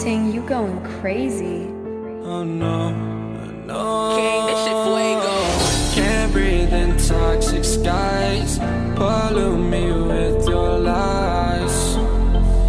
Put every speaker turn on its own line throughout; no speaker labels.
Young Ting, you going crazy.
Oh no, no.
King, this shit fuego.
Can't breathe in toxic skies. Pollute me with your lies.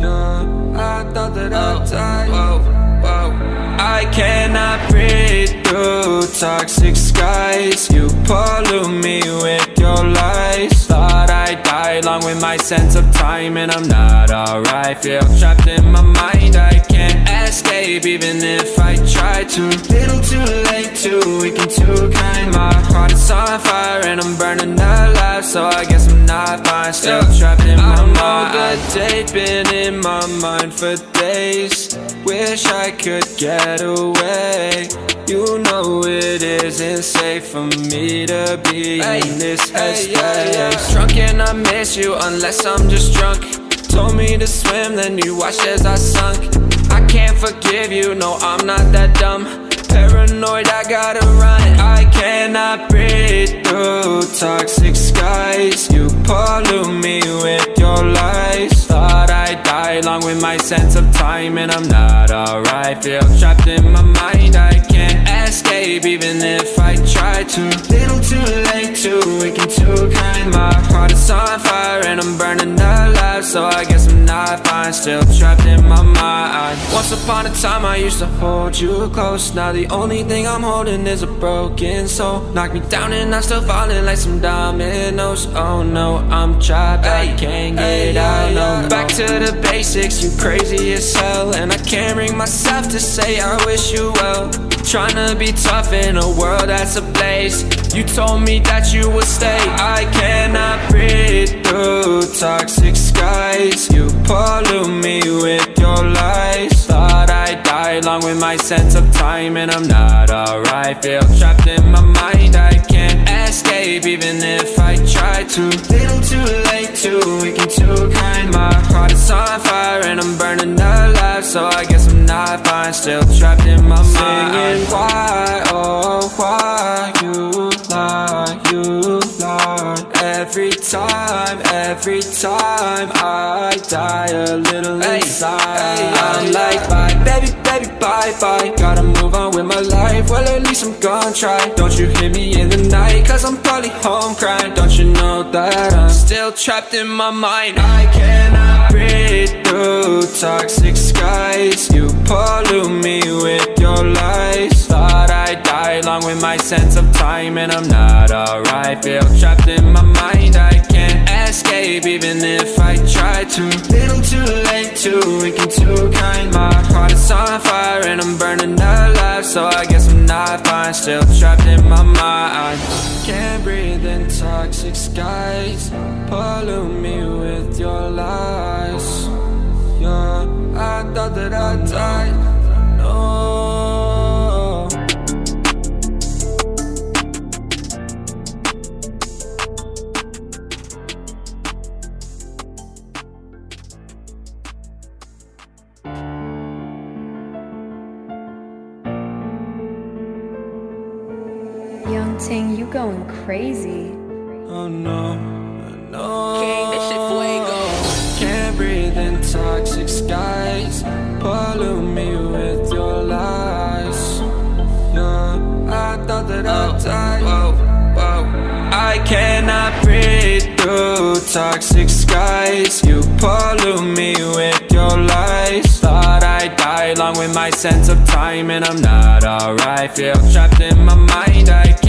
Yeah, I thought that I'd oh, die. Whoa, whoa. I cannot breathe through toxic skies. You pollute me with your lies. Thought I'd die along with my sense of time, and I'm not alright. Feel trapped in my mind. I can't escape even if I try to. Little too late, too weak and too kind. My heart is on fire and I'm burning alive, so I guess I'm not fine. Still trapped in my mind. I'm good date, been in my mind for days. Wish I could get away. You know it isn't safe for me to be in this headspace. Drunk and I miss you unless I'm just drunk. Told me to swim, then you watched as I sunk. I can't forgive you, no, I'm not that dumb. Paranoid, I gotta run. I cannot breathe through toxic skies. You pollute me with your lies. Thought I'd die along with my sense of time, and I'm not alright. Feel trapped in my mind. I escape even if I try to. Little too late, too weak and too kind. My heart is on fire and I'm burning alive, so I guess I'm not fine. Still trapped in my mind. Once upon a time, I used to hold you close. Now the only thing I'm holding is a broken soul. Knock me down and I'm still falling like some dominoes. Oh no, I'm trapped. I can't get out. No, to the basics. You crazy as hell, and I can't bring myself to say I wish you well. Trying to be tough in a world that's a place You told me that you would stay. I cannot breathe through toxic skies. You pollute me with your lies. Thought I'd die along with my sense of time, and I'm not alright. Feel trapped in my mind. I escape even if I try to. Little too late, too weak and too kind. My heart is on fire and I'm burning alive, so I guess I'm not fine. Still trapped in my mind. Singing why, oh why you lie, you lie. Every time, every time I die a little inside. I'm like bye, baby, baby, bye, bye. Gotta move on with my life. Well, at least I'm gonna try. Don't you hear me in the night? Cause I'm probably home crying. Don't you know that I'm still trapped in my mind? I cannot breathe through toxic skies. You pollute me with your lies. Thought I'd die along with my sense of time, and I'm not alright. Feel trapped in my mind. I escape even if I try to. Little too late, too weak and too kind. My heart is on fire and I'm burning alive, so I guess I'm not fine. Still trapped in my mind. Can't breathe in toxic skies. Pollute me with your lies. Yeah, I thought that I'd die. No.
Going crazy.
Oh no, no.
King, this shit fuego.
Can't breathe in toxic skies. Pollute me with your lies. Yeah, I thought that I'd oh, die. Whoa, whoa. I cannot breathe through toxic skies. You pollute me with your lies. Thought I'd die along with my sense of time, and I'm not alright. Feel trapped in my mind. I can't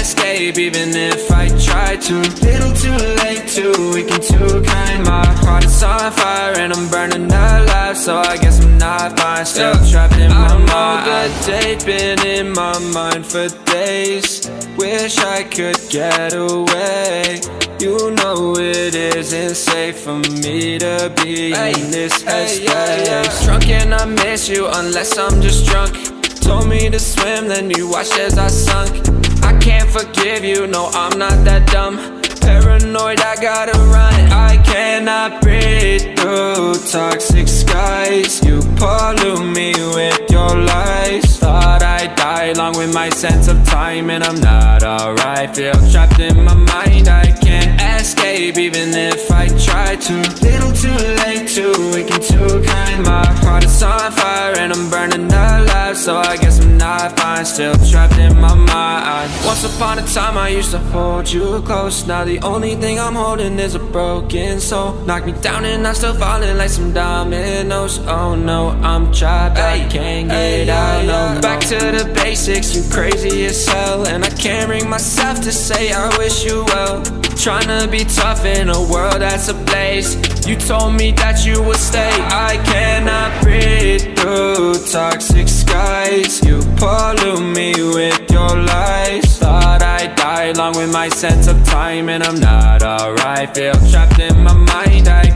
escape even if I try to. Little too late, too weak and too kind. My heart is on fire and I'm burning alive, so I guess I'm not fine. Still trapped in my mind. I'm good date, been in my mind for days. Wish I could get away. You know it isn't safe for me to be in this headspace. Drunk and I miss you unless I'm just drunk. Told me to swim, then you watched as I sunk. I can't forgive you, no, I'm not that dumb. Paranoid, I gotta run. I cannot breathe through toxic skies. You pollute me with your lies. Thought I'd die along with my sense of time, and I'm not alright. Feel trapped in my mind. I can't escape even if I try to. Little too late, too weak and too kind. My heart is on fire still trapped in my mind. Once upon a time I used to hold you close. Now the only thing I'm holding is a broken soul. Knock me down and I'm still falling like some dominoes. Oh no, I'm trapped, I can't get out no. Back to the basics, you crazy as hell. And I can't bring myself to say I wish you well Trying to be tough in a world that's ablaze. You told me that you would stay. I cannot breathe through toxic skies. You pollute me with your lies. Thought I'd die along with my sense of time And I'm not alright. Feel trapped in my mind. I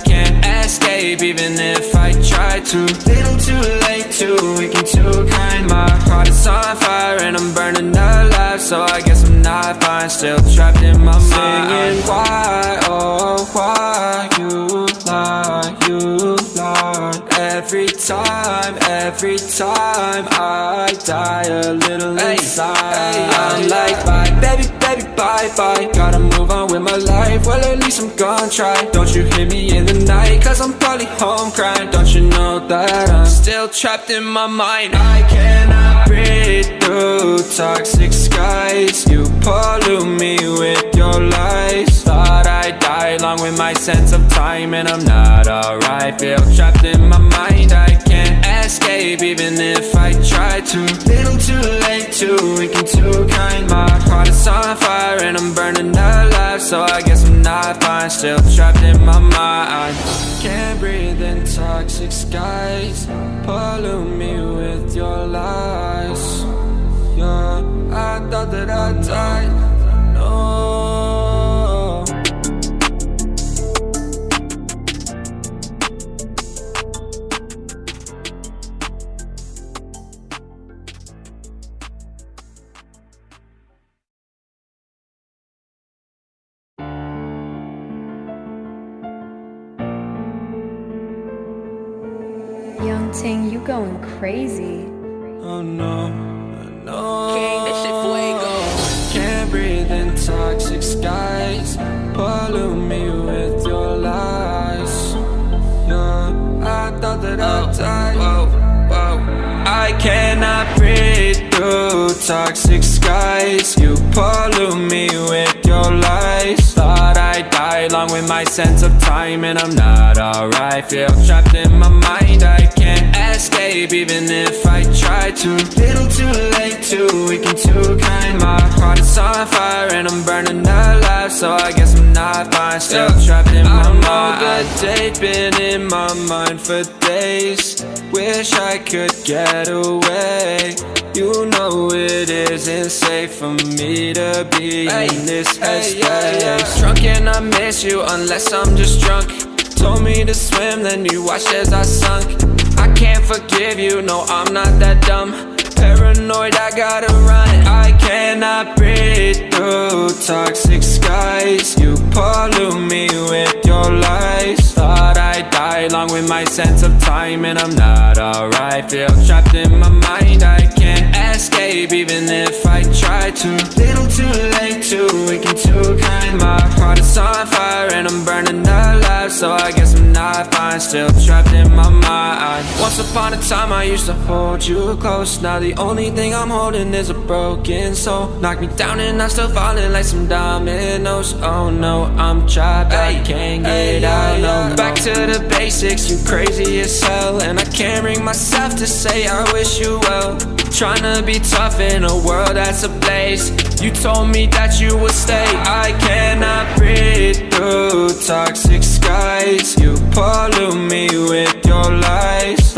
escape even if I try to. Little too late, too weak and too kind. My heart is on fire and I'm burning alive. So I guess I'm not fine. Still trapped in my mind. Singing why, oh why you lie, you lie? Every time, every time I die a little inside. I'm like bye, baby, baby, bye, bye. Gotta move on with my life, well at least I'm gonna try. Don't you hear me in the night, cause I'm probably home crying. Don't you know that I'm still trapped in my mind? I cannot breathe through toxic skies. You pollute me with your lies. Thought I'd die along with my sense of time And I'm So I guess I'm not fine, still trapped in my mind. Can't breathe in toxic skies. Pollute me with your lies. Yeah, I thought that I died
Young Ting, you going crazy.
Oh no, no.
King, this shit fuego.
Can't breathe in toxic skies. Pollute me with your lies. Yeah, I thought that I oh, died whoa, whoa. I cannot breathe through toxic skies. You pollute me with your lies. Thought I'd die along with my sense of time And I'm not alright. Feel trapped in my mind. I can't escape even if I try to. Little too late, too weak and too kind. My heart is on fire and I'm burning alive So I guess I'm not fine. Still trapped in my mind I know the date been in my mind for days. Wish I could get away. You know it isn't safe for me to be in this headspace. Drunk and I miss you unless I'm just drunk. Told me to swim, then you watched as I sunk can't forgive you, no I'm not that dumb. Paranoid, I gotta run. I cannot breathe through toxic skies. You pollute me with your lies. Thought I'd die along with my sense of time And I'm not alright. Feel trapped in my mind. I can't escape even if I try to. Little too late, too weak and too kind. My heart is on fire and I'm burning alive. So I guess I'm not fine. Still trapped in my mind. Once upon a time I used to hold you close. Now the only thing I'm holding is a broken soul. Knock me down and I'm still falling like some dominoes. Oh no, I'm trapped, I can't get out no to the basics, you crazy as hell. And I can't bring myself to say I wish you well. Trying to be tough in a world that's a place You told me that you would stay. I cannot breathe through toxic skies. You pollute me with your lies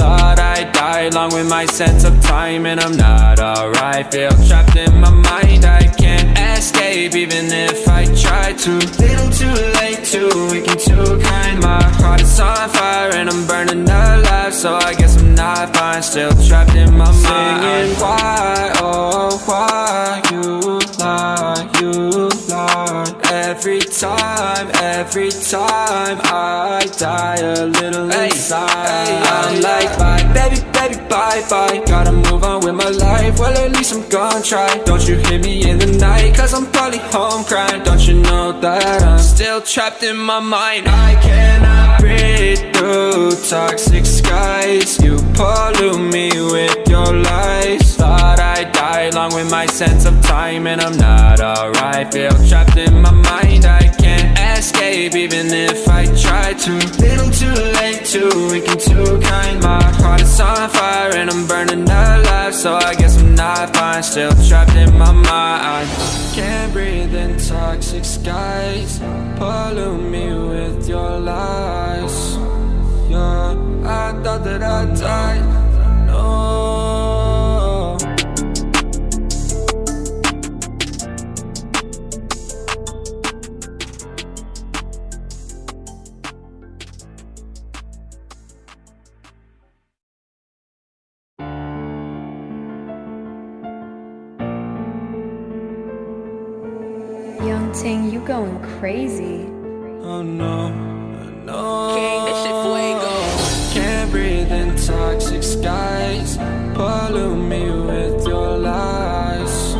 I'd die along with my sense of time And I'm not alright. Feel trapped in my mind I can't escape even if I try to. Little too late, too weak and too kind. My heart is on fire and I'm burning alive. So I guess I'm not fine. Still trapped in my mind. Singing why, oh why you lie, you lie Every time, every time I die a little inside. I'm like bye, baby, baby, bye, bye. Gotta move on with my life, well at least I'm gonna try. Don't you hit me in the night, cause I'm probably home crying. Don't you know that I'm still trapped in my mind? I cannot breathe through toxic skies. You pollute me with your lies. Thought I'd die along with my sense of time and I'm not alright. Feel trapped in my mind, I can't escape even if I try to. Little too late, too weak and too kind. My heart is on fire and I'm burning alive So I guess I'm not fine, still trapped in my mind. Can't breathe in toxic skies. Pollute me with your lies. Yeah, I thought that I died
crazy.
Oh no, no
King, this shit fuego.
Can't breathe in toxic skies. Pollute me with your lies.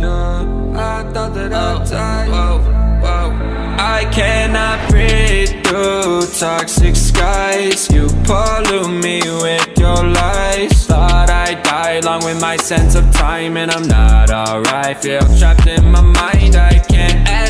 Yeah, I thought that I oh, died whoa, whoa. I cannot breathe through toxic skies. You pollute me with your lies. Thought I died along with my sense of time And I'm not alright. Feel trapped in my mind. I can't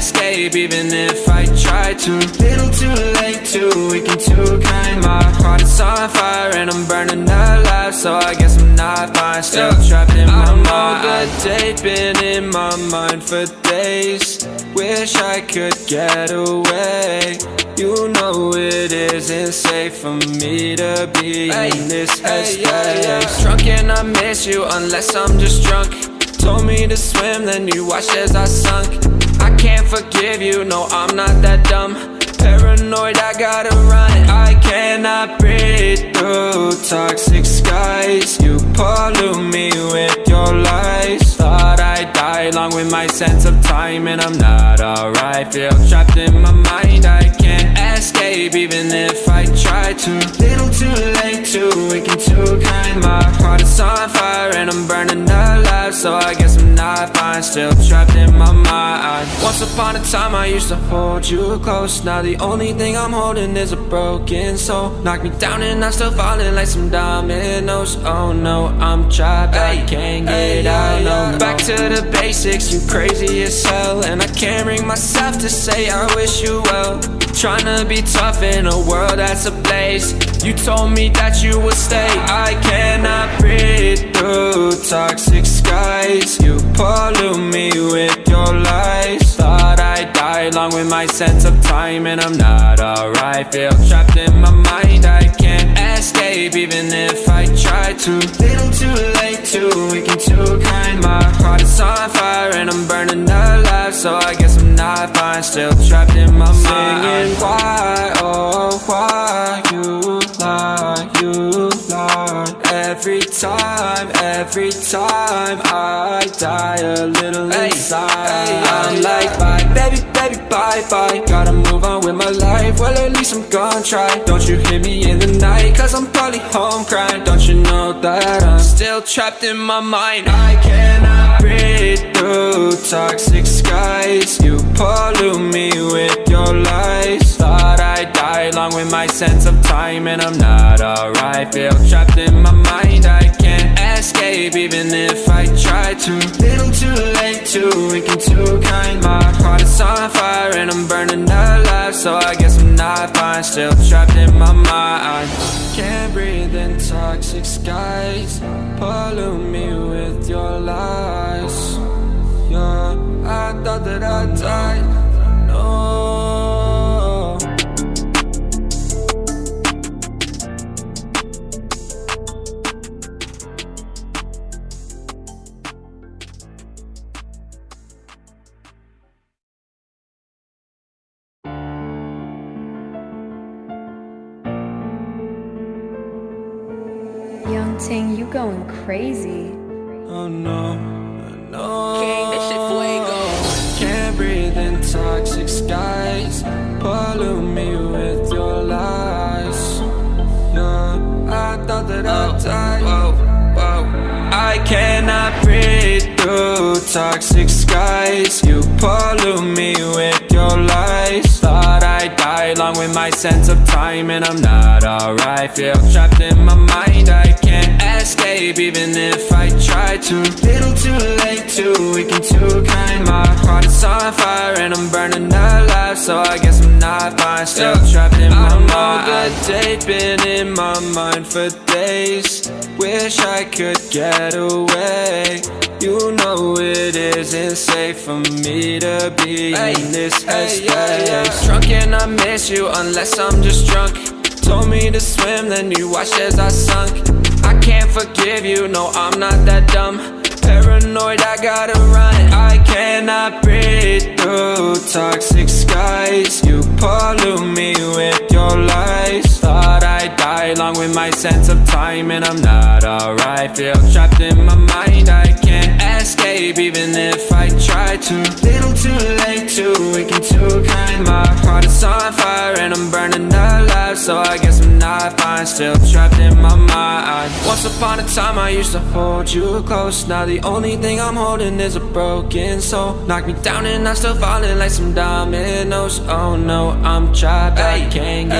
escape even if I try to. Little too late, too weak and too kind. My heart is on fire and I'm burning alive So I guess I'm not fine. Still trapped in my mind I know the date been in my mind for days. Wish I could get away. You know it isn't safe for me to be in this headspace. Drunk and I miss you unless I'm just drunk. Told me to swim, then you watched as I sunk can't forgive you, no I'm not that dumb. Paranoid, I gotta run I cannot breathe through toxic skies. You pollute me with your lies. Thought I died along with my sense of time And I'm not alright. Feel trapped in my mind. I can't escape even if I try to. Little too late, too weak and too kind My heart is on fire and I'm burning alive. So I guess I'm not fine Still trapped in my mind. Once upon a time I used to hold you close. Now the only thing I'm holding is a broken soul. Knock me down and I'm still falling like some dominoes. Oh no, I'm trapped, I can't get out no. Back to the basics, you crazy as hell. And I can't bring myself to say I wish you well Tryna be tough in a world that's ablaze You told me that you would stay. I cannot breathe through toxic skies. You pollute me with your lies. Thought I died along with my sense of time And I'm not alright. Feel trapped in my mind. I can't escape even if I try to. Little too late, too weak and too kind. My heart is on fire and I'm burning alive. So I guess I'm not fine. Still trapped in my mind. Singing why, oh why you lie, you lie? Every time, every time I die a little inside. I'm like bye, baby, baby, bye, bye. Gotta move on with my life, well at least I'm gonna try. Don't you hear me in the night, cause I'm probably home crying. Don't you know that I'm still trapped in my mind? I cannot breathe through toxic skies. You pollute me with your lies. Thought I died along with my sense of time And I'm not alright. Feel trapped in my mind. I escape even if I try to. Little too late, too weak and too kind. My heart is on fire and I'm burning alive. So I guess I'm not fine. Still trapped in my mind. Can't breathe in toxic skies. Pollute me with your lies. Yeah, I thought that I'd died No
Ting, you going crazy.
Oh no, no
King, this shit fuego.
Can't breathe in toxic skies Pollute me with your lies Yeah, I thought that I oh, died whoa, whoa. I cannot breathe through toxic skies You pollute me with along with my sense of time And I'm not alright. Feel trapped in my mind I can't escape escape even if I try to. Little too late, too weak and too kind. My heart is on fire and I'm burning alive So I guess I'm not fine, still trapped in my mind I know the date been in my mind for days. Wish I could get away. You know it isn't safe for me to be in this headspace. Drunk and I miss you unless I'm just drunk Told me to swim, then you watched as I sunk. I can't forgive you, no I'm not that dumb. Paranoid, I gotta run. I cannot breathe through toxic skies. You pollute me with your lies I'd die along with my sense of time And I'm not alright. Feel trapped in my mind, I can't escape Even if I try to. Little too late, too weak and too kind. My heart is on fire and I'm burning alive So I guess I'm not fine, still trapped in my mind. Once upon a time I used to hold you close. Now the only thing I'm holding is a broken soul. Knock me down and I'm still falling like some dominoes. Oh no, I'm trapped, I can't get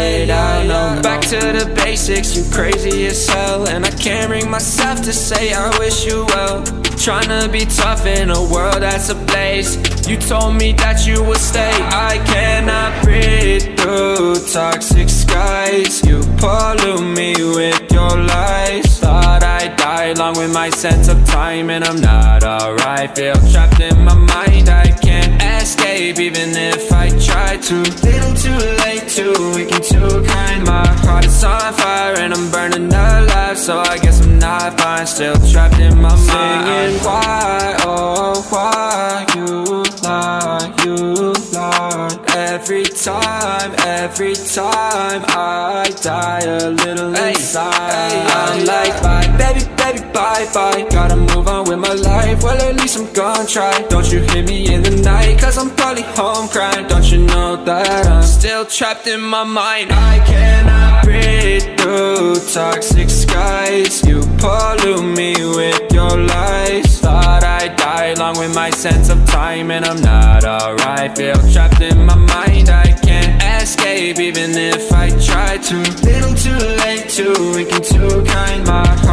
to the basics, you crazy as hell And I can't bring myself to say I wish you well. Tryna be tough in a world that's ablaze. You told me that you would stay. I cannot breathe through toxic skies. You pollute me with your lies Thought I'd die along with my sense of time And I'm not alright. Feel trapped in my mind I can't escape even if I try to. Little too late, too weak and too kind. My heart is on fire and I'm burning alive So I guess I'm not fine. Still trapped in my mind. Singing. Why, oh why you lie, you lie Every time, every time I die a little inside. I'm like bye, baby, baby, bye, bye. Gotta move on with my life, well at least I'm gonna try. Don't you hit me in the night, cause I'm probably home crying. Don't you know that I'm still trapped in my mind? I cannot breathe through toxic skies. You pollute me with your lies. Thought I'd die along with my sense of time And I'm not alright, feel trapped in my mind. I can't escape even if I try to. Little too late, too weak too kind. My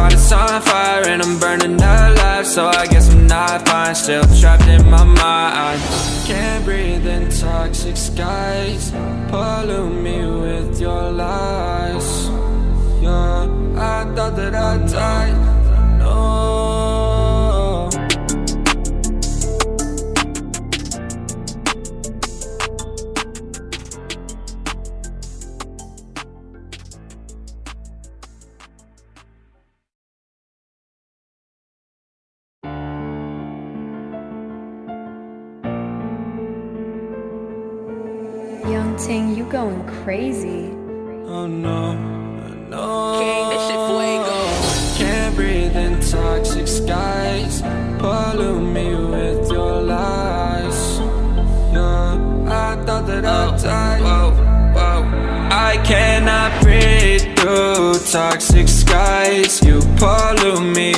fire and I'm burning alive So I guess I'm not fine, still trapped in my mind. Can't breathe in toxic skies. Pollute me with your lies. Yeah, I thought that I died No
Young Ting, you going crazy.
Oh no, no.
King, this shit fuego.
Can't breathe in toxic skies. Pollute me with your lies. Yeah, I thought that I oh, died. Whoa, whoa. I cannot breathe through toxic skies. You pollute me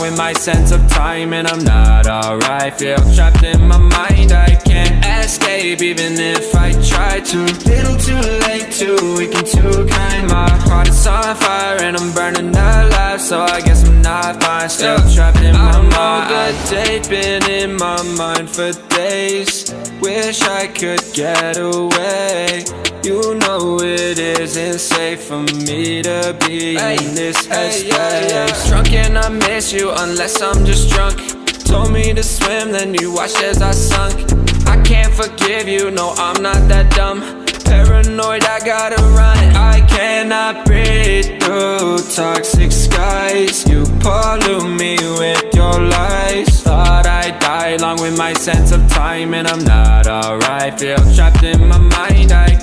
with my sense of time, and I'm not alright. Feel trapped in my mind. I escape even if I try to. Little too late, too weak and too kind. My heart is on fire and I'm burning alive. So I guess I'm not fine. Still trapped in my mind. I know the date been in my mind for days. Wish I could get away. You know it isn't safe for me to be in this headspace. Drunk and I miss you unless I'm just drunk. Told me to swim, then you watched as I sunk. Can't forgive you, no, I'm not that dumb. Paranoid, I gotta run. I cannot breathe through toxic skies. You pollute me with your lies. Thought I'd die along with my sense of time, and I'm not alright. Feel trapped in my mind, I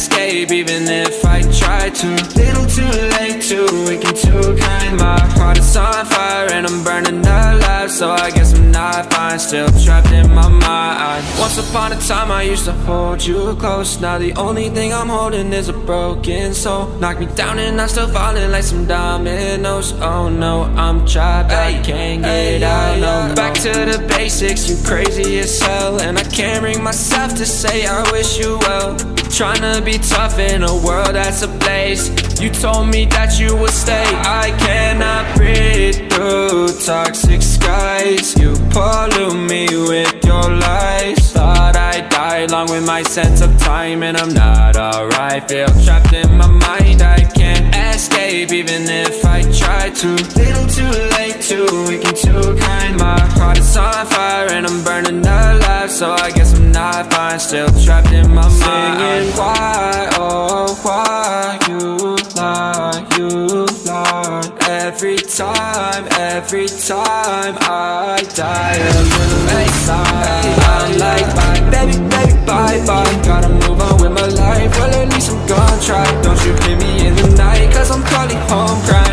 escape even if I try to. Little too late, too weak and too kind. My heart is on fire and I'm burning alive. So I guess I'm not fine, still trapped in my mind. Once upon a time I used to hold you close. Now the only thing I'm holding is a broken soul. Knock me down and I'm still falling like some dominoes. Oh no, I'm trapped, I can't get out. No, back to the basics, you crazy as hell. And I can't bring myself to say I wish you well. Trying to be be tough in a world that's ablaze You told me that you would stay. I cannot breathe through toxic skies. You pollute me with your lies. Thought I'd die along with my sense of time And I'm not alright. Feel trapped in my mind. I escape even if I try to. Little too late, too weak and too kind. My heart is on fire and I'm burning alive. So I guess I'm not fine. Still trapped in my mind. Singing. Why, oh why You lie, you lie Every time, every time I die a little inside I'm like, baby, baby, bye, bye. Gotta move on with my life. Well, at least I'm gonna try. Don't you hit me I'm calling home crying